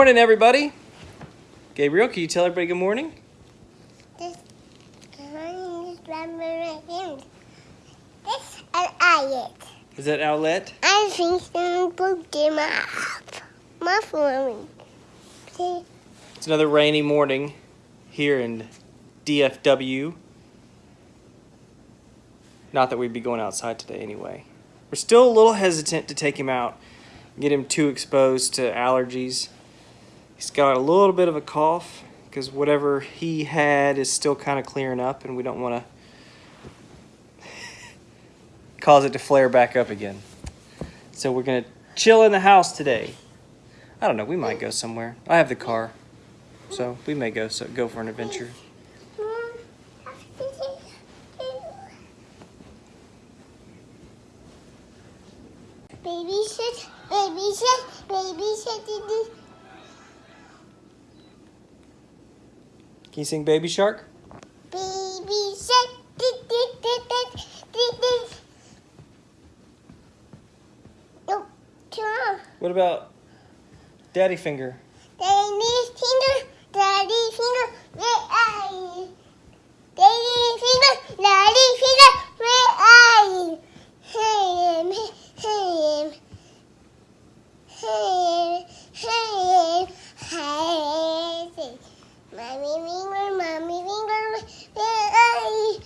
morning, everybody. Gabriel, can you tell everybody good morning? This is This an ayat. Is that Owlette? I think some book them up. My phone. It's another rainy morning here in DFW. Not that we'd be going outside today anyway. We're still a little hesitant to take him out, get him too exposed to allergies. He's got a little bit of a cough because whatever he had is still kind of clearing up, and we don't want to cause it to flare back up again. So we're going to chill in the house today. I don't know, we might go somewhere. I have the car, so we may go so, go for an adventure. Baby shit, baby shit, baby shit. Can you sing Baby Shark? Baby. Nope, turn on. What about Daddy Finger? Daddy finger, daddy finger, where are you? Daddy finger, daddy finger, where are you? Hey, hey, hey, hey, hey. Mommy finger, mommy finger, where are you?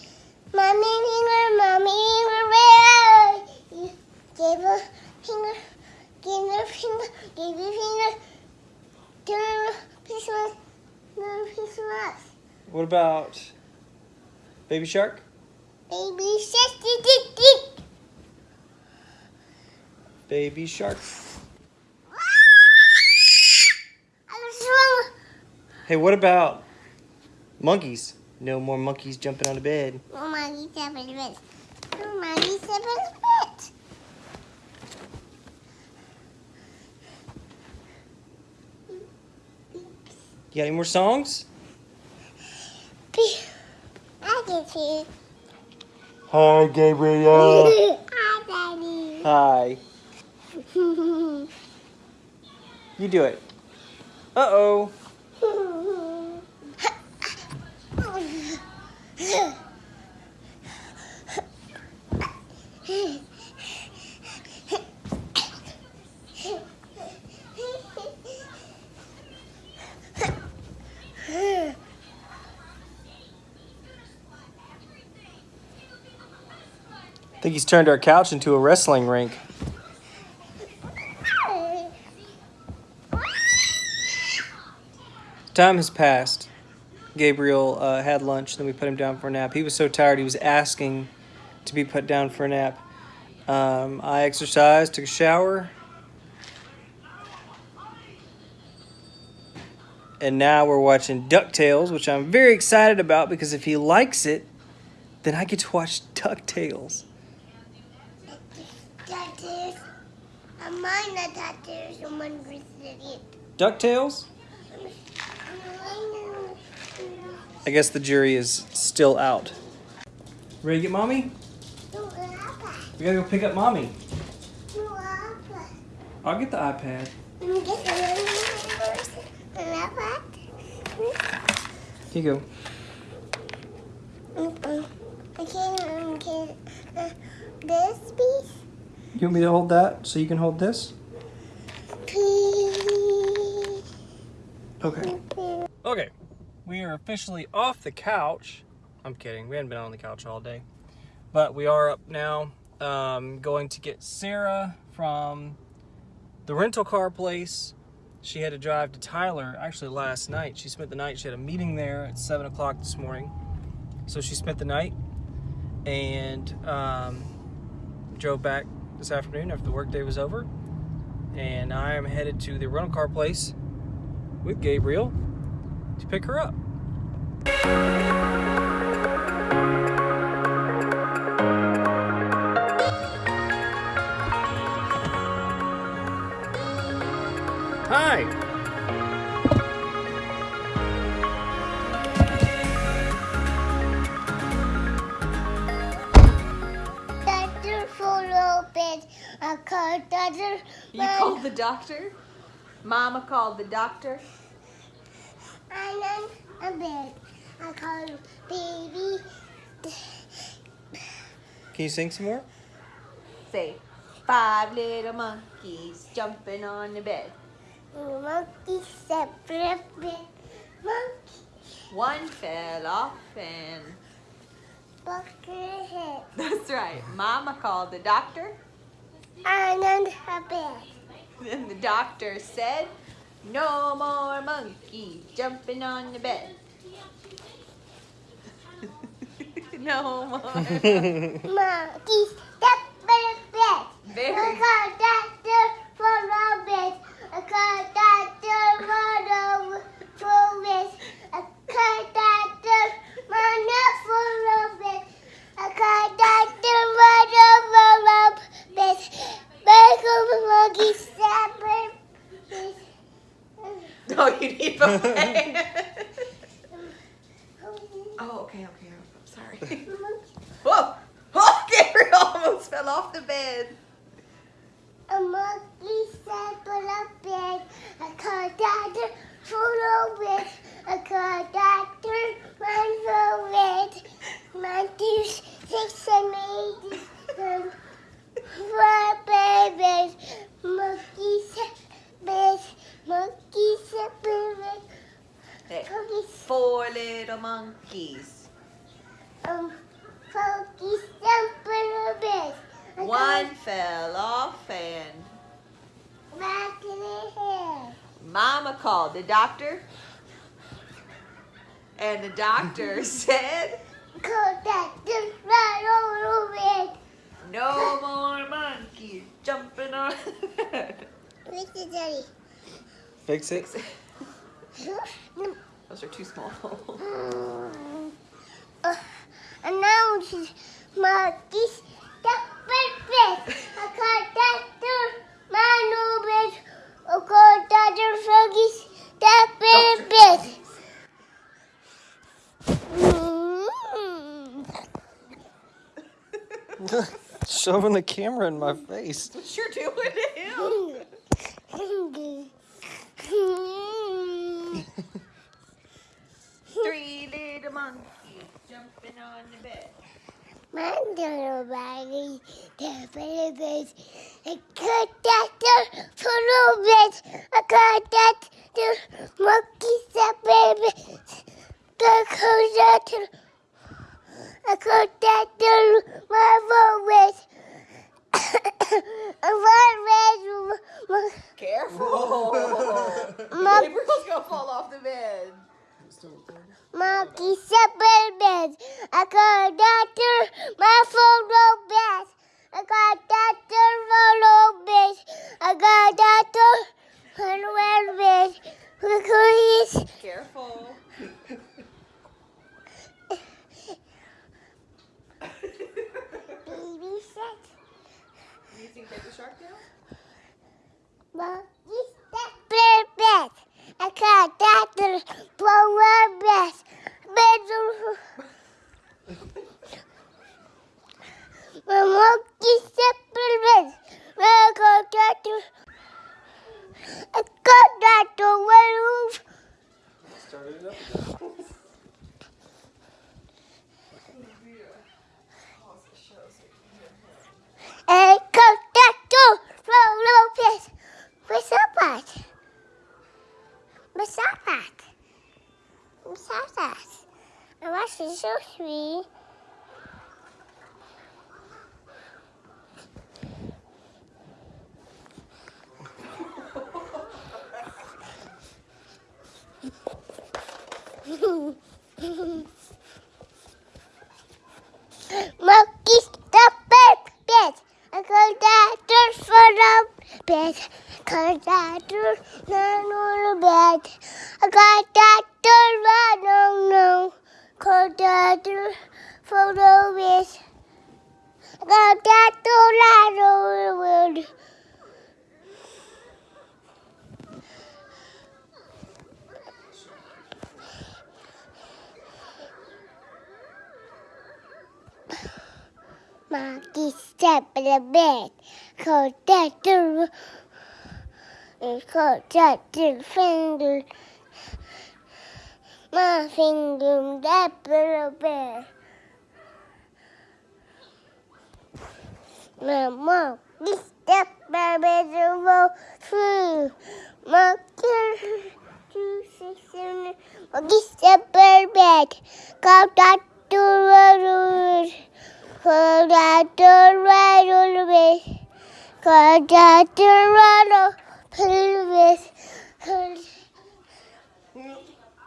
Mommy finger, mommy finger, where are you? Give a finger, give a finger, give a finger. Turn piece of no piece of us. What about Baby Shark? Baby shark. Baby Shark. I'm strong. Hey, what about monkeys? No more monkeys jumping on the bed. Oh, Maggie, seven bits. Oh, Maggie, seven bits. You got any more songs? I can see. Hi, Gabriel. Hi, Daddy. Hi. You do it. Uh oh. I think he's turned our couch into a wrestling rink. Time has passed. Gabriel uh, had lunch, then we put him down for a nap. He was so tired, he was asking to be put down for a nap. Um, I exercised, took a shower, and now we're watching DuckTales, which I'm very excited about because if he likes it, then I get to watch DuckTales. Tattoos. I'm mine a tattoo. Someone visited it. DuckTales? I guess the jury is still out. Ready to get mommy? We gotta go pick up mommy. I'll get the iPad. Here you go. I can't, can, this piece, You want me to hold that so you can hold this? please. Okay. Okay. We are officially off the couch. I'm kidding. We haven't been on the couch all day. But we are up now. Um, going to get Sarah from the rental car place. She had to drive to Tyler actually last night. She spent the night. She had a meeting there at 7 o'clock this morning. So she spent the night and um, drove back this afternoon after the workday was over. And I am headed to the rental car place with Gabriel to pick her up. Hi. Doctor full open. A car doctor. You called the doctor? Mama called the doctor. I'm on a bed. I call baby. Can you sing some more? Say, five little monkeys jumping on the bed. Monkey separate bed. Monkey One fell off and bucket head. that's right. Mama called the doctor. I'm on a bed. Then the doctor said, no more monkeys jumping on the bed. no more. Monkey separate bed. I Very call doctor for the bed. I call doctor for the for bed. I call doctor for the bed. I call doctor for the for the bed. Michael monkey separate bed. Oh, you need a bed. oh, okay, okay. I'm sorry. Whoa! Oh, Gabriel almost fell off the bed. A monkey separate bed. I call doctor for the bed. I call doctor for the bed. One, two, six, seven, eight, nine, four babies. Monkey separate Monkey separate Hey, Monkey four little monkeys. um Monkey separate bed. I One fell off and back in. Mama called the doctor. And the doctor said, right over bed. no more monkeys jumping on. Where's the daddy? Fix it. Those are too small. Uh, announces Marquis the Shoving the camera in my face. what you're doing My little baggy, the perfect. I call Doctor Froggies. I call Doctor Marquis the perfect. I call Doctor I call Doctor Marvelous. Marvelous. Careful. Mon- Gabriel's gonna fall off the bed. Monkey separate beds. I call Doctor Marvelous beds. I call Doctor Marvelous beds. I call Doctor beds. Because he's Careful. baby set. You think take the shark down? Monkey separate beds. I call Doctor Marvelous beds. Bedroom. My monkey separate beds. I call Doctor. I call Doctor Werewolf. Started it up. I call Doctor Lopez. What's up, at? What's up, at? What's up, at? I watched the show three. Monkey stop bed, bed. I call doctor for the bed. Call doctor not on the bed. I got doctor right no no. Call doctor for the over the world. Monkey step in the bed. Call doctor. It's called Captain Finger. My finger, that little bear. Mom, this step to roll through. Kid, two, six, seven, this step back. Come back to the road. Come back to the road. Come back to the road.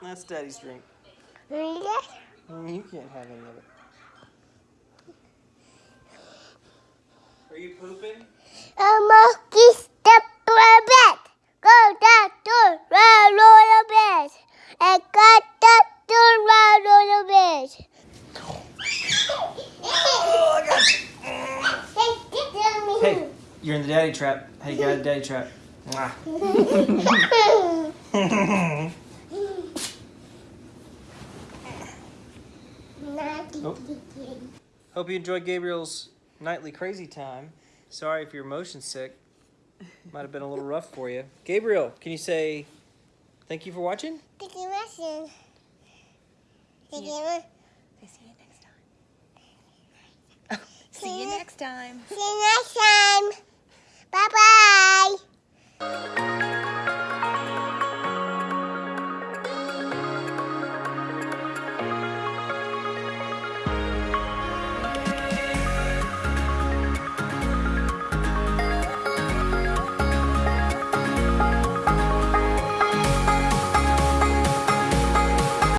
That's Daddy's drink. You can't have any of it. Are you pooping? A monkey step back. Go down to round on the bed. And got that to round on the bed. Oh, I got you. Hey, you're in the daddy trap. Hey, you got a daddy trap. Oh. Hope you enjoyed Gabriel's nightly crazy time. Sorry if you're motion sick. Might have been a little rough for you. Gabriel, can you say thank you for watching? Thank you, Russian. Thank you. See you next time. See you next time. See you next time.